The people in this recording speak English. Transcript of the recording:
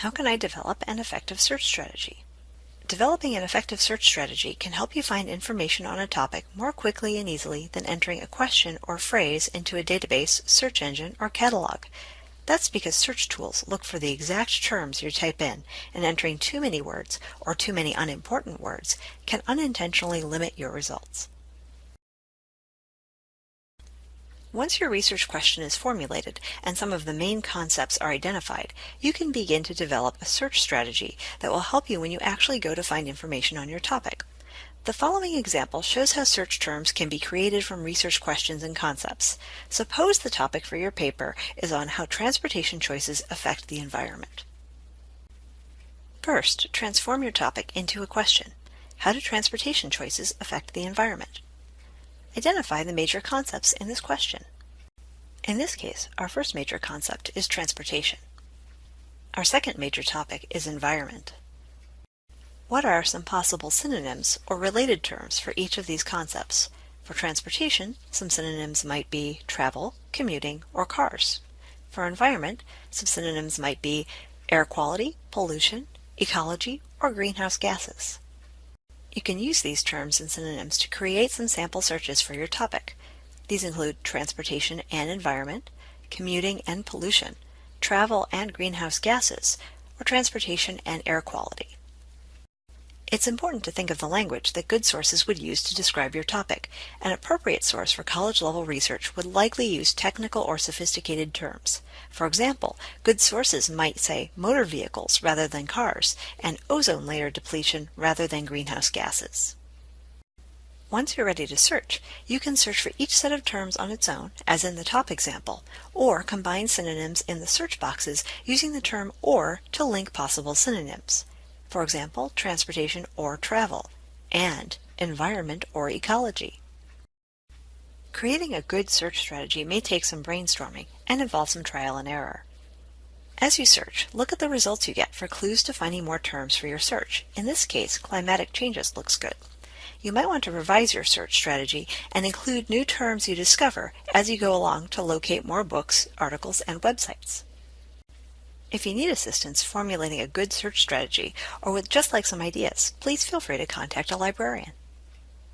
How can I develop an effective search strategy? Developing an effective search strategy can help you find information on a topic more quickly and easily than entering a question or phrase into a database, search engine, or catalog. That's because search tools look for the exact terms you type in, and entering too many words or too many unimportant words can unintentionally limit your results. Once your research question is formulated and some of the main concepts are identified, you can begin to develop a search strategy that will help you when you actually go to find information on your topic. The following example shows how search terms can be created from research questions and concepts. Suppose the topic for your paper is on how transportation choices affect the environment. First, transform your topic into a question. How do transportation choices affect the environment? Identify the major concepts in this question. In this case, our first major concept is transportation. Our second major topic is environment. What are some possible synonyms or related terms for each of these concepts? For transportation, some synonyms might be travel, commuting, or cars. For environment, some synonyms might be air quality, pollution, ecology, or greenhouse gases. You can use these terms and synonyms to create some sample searches for your topic. These include transportation and environment, commuting and pollution, travel and greenhouse gases, or transportation and air quality. It's important to think of the language that good sources would use to describe your topic. An appropriate source for college-level research would likely use technical or sophisticated terms. For example, good sources might say motor vehicles rather than cars, and ozone layer depletion rather than greenhouse gases. Once you're ready to search, you can search for each set of terms on its own, as in the top example, or combine synonyms in the search boxes using the term OR to link possible synonyms for example, transportation or travel, and environment or ecology. Creating a good search strategy may take some brainstorming and involve some trial and error. As you search, look at the results you get for clues to finding more terms for your search. In this case, climatic changes looks good. You might want to revise your search strategy and include new terms you discover as you go along to locate more books, articles, and websites. If you need assistance formulating a good search strategy or would just like some ideas, please feel free to contact a librarian.